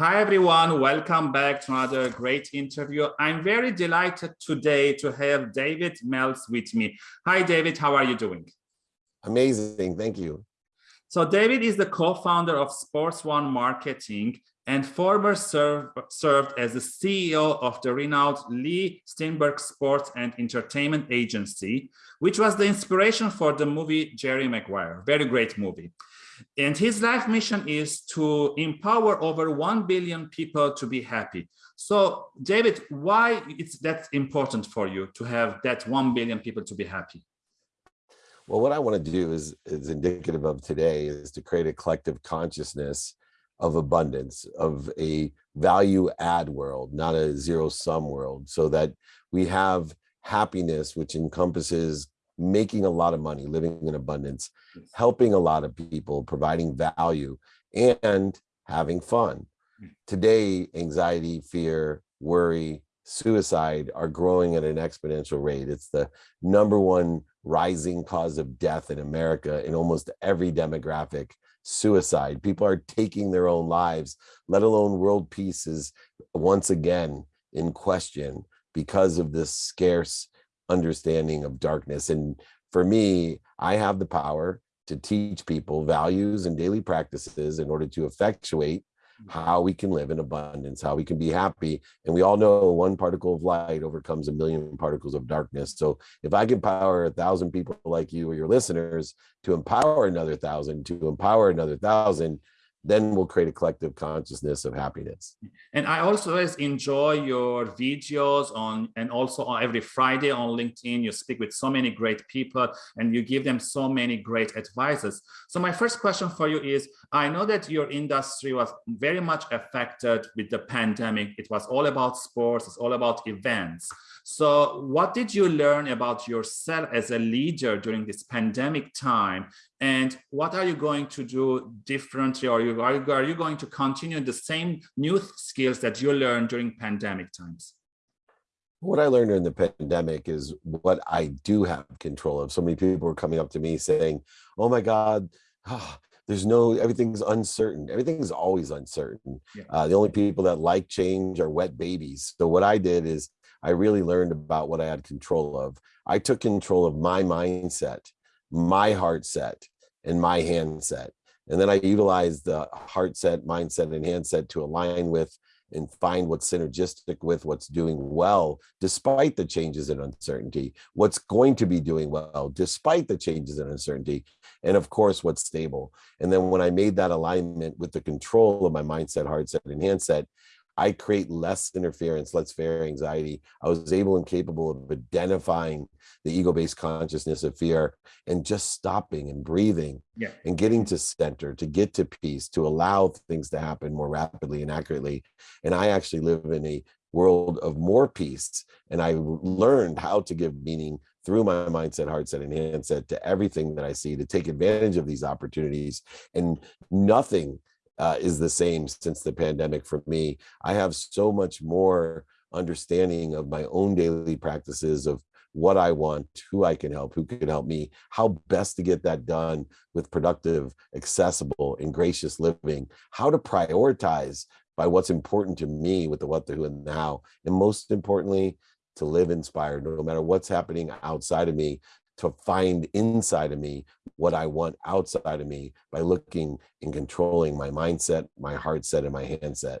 Hi, everyone. Welcome back to another great interview. I'm very delighted today to have David Meltz with me. Hi, David. How are you doing? Amazing. Thank you. So David is the co-founder of Sports One Marketing and former serve, served as the CEO of the renowned Leigh Steinberg Sports and Entertainment Agency, which was the inspiration for the movie Jerry Maguire. Very great movie. And his life mission is to empower over 1 billion people to be happy. So David, why it's that important for you to have that 1 billion people to be happy? Well, what I want to do is, is indicative of today is to create a collective consciousness of abundance, of a value add world, not a zero sum world, so that we have happiness, which encompasses making a lot of money, living in abundance, helping a lot of people, providing value, and having fun. Mm. Today, anxiety, fear, worry, suicide are growing at an exponential rate. It's the number one rising cause of death in America in almost every demographic, suicide. People are taking their own lives, let alone world peace is once again in question because of this scarce understanding of darkness. And for me, I have the power to teach people values and daily practices in order to effectuate mm. how we can live in abundance, how we can be happy. And we all know one particle of light overcomes a million particles of darkness. So if I can power a thousand people like you or your listeners to empower another thousand, to empower another thousand, then we'll create a collective consciousness of happiness. And I also always enjoy your videos on, and also on every Friday on LinkedIn, you speak with so many great people and you give them so many great advices. So my first question for you is, I know that your industry was very much affected with the pandemic. It was all about sports, it's all about events. So what did you learn about yourself as a leader during this pandemic time? And what are you going to do differently? Or are you, are you, are you going to continue the same new skills that you learned during pandemic times? What I learned during the pandemic is what I do have control of. So many people were coming up to me saying, oh my God, oh, there's no, everything's uncertain. Everything's always uncertain. Yeah. Uh, the only people that like change are wet babies. So what I did is I really learned about what I had control of. I took control of my mindset, my heart set, and my handset. And then I utilize the heart set, mindset, and handset to align with and find what's synergistic with what's doing well, despite the changes in uncertainty, what's going to be doing well, despite the changes in uncertainty, and of course, what's stable. And then when I made that alignment with the control of my mindset, heart set, and handset, I create less interference, less fear, anxiety. I was able and capable of identifying the ego-based consciousness of fear and just stopping and breathing yeah. and getting to center, to get to peace, to allow things to happen more rapidly and accurately. And I actually live in a world of more peace. And I learned how to give meaning through my mindset, heart set, and handset to everything that I see to take advantage of these opportunities. And nothing uh, is the same since the pandemic for me. I have so much more understanding of my own daily practices of what I want, who I can help, who can help me, how best to get that done with productive, accessible, and gracious living, how to prioritize by what's important to me with the what, the who, and the how. And most importantly, to live inspired, no matter what's happening outside of me, to find inside of me what I want outside of me by looking and controlling my mindset, my heart set, and my handset.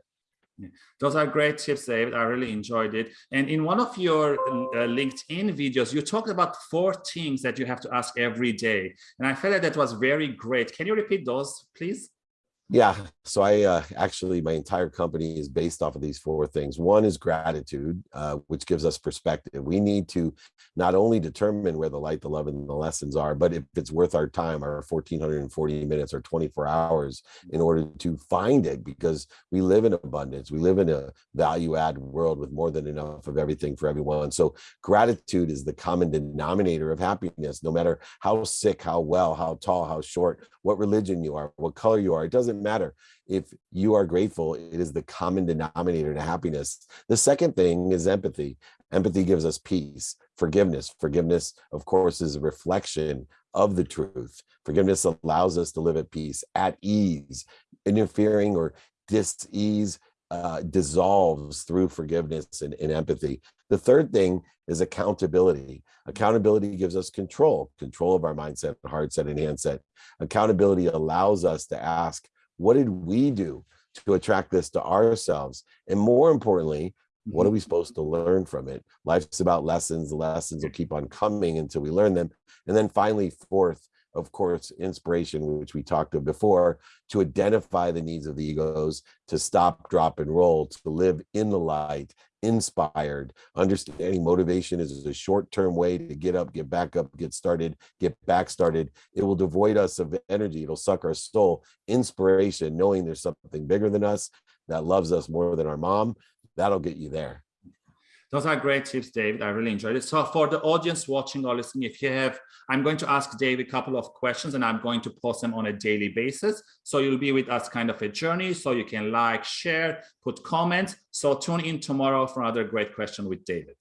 Those are great tips, David. I really enjoyed it. And in one of your uh, LinkedIn videos, you talked about four things that you have to ask every day. And I felt that that was very great. Can you repeat those, please? Yeah, so I uh, actually, my entire company is based off of these four things. One is gratitude, uh, which gives us perspective. We need to not only determine where the light, the love, and the lessons are, but if it's worth our time, our 1440 minutes or 24 hours in order to find it, because we live in abundance. We live in a value add world with more than enough of everything for everyone. So gratitude is the common denominator of happiness, no matter how sick, how well, how tall, how short, what religion you are, what color you are. It doesn't matter. If you are grateful, it is the common denominator to happiness. The second thing is empathy. Empathy gives us peace, forgiveness. Forgiveness, of course, is a reflection of the truth. Forgiveness allows us to live at peace, at ease. Interfering or dis-ease uh, dissolves through forgiveness and, and empathy. The third thing is accountability. Accountability gives us control, control of our mindset, heart set, and handset. Accountability allows us to ask, what did we do to attract this to ourselves? And more importantly, what are Mhm. we supposed to learn from it? Life's about lessons. The lessons will keep on coming until we learn them. And then finally, fourth, of course, inspiration, which we talked of before, to identify the needs of the egos, to stop, drop, and roll, to live in the light, inspired, understanding motivation is a short-term way to get up, get back up, get started, get back started. It will devoid us of energy. It'll suck our soul. Inspiration, knowing there's something bigger than us that loves us more than our mom, that'll get you there. Those are great tips, David. I really enjoyed it. So for the audience watching or listening, if you have, I'm going to ask David a couple of questions and I'm going to post them on a daily basis. So you'll be with us kind of a journey. So you can like, share, put comments. So tune in tomorrow for another great question with David.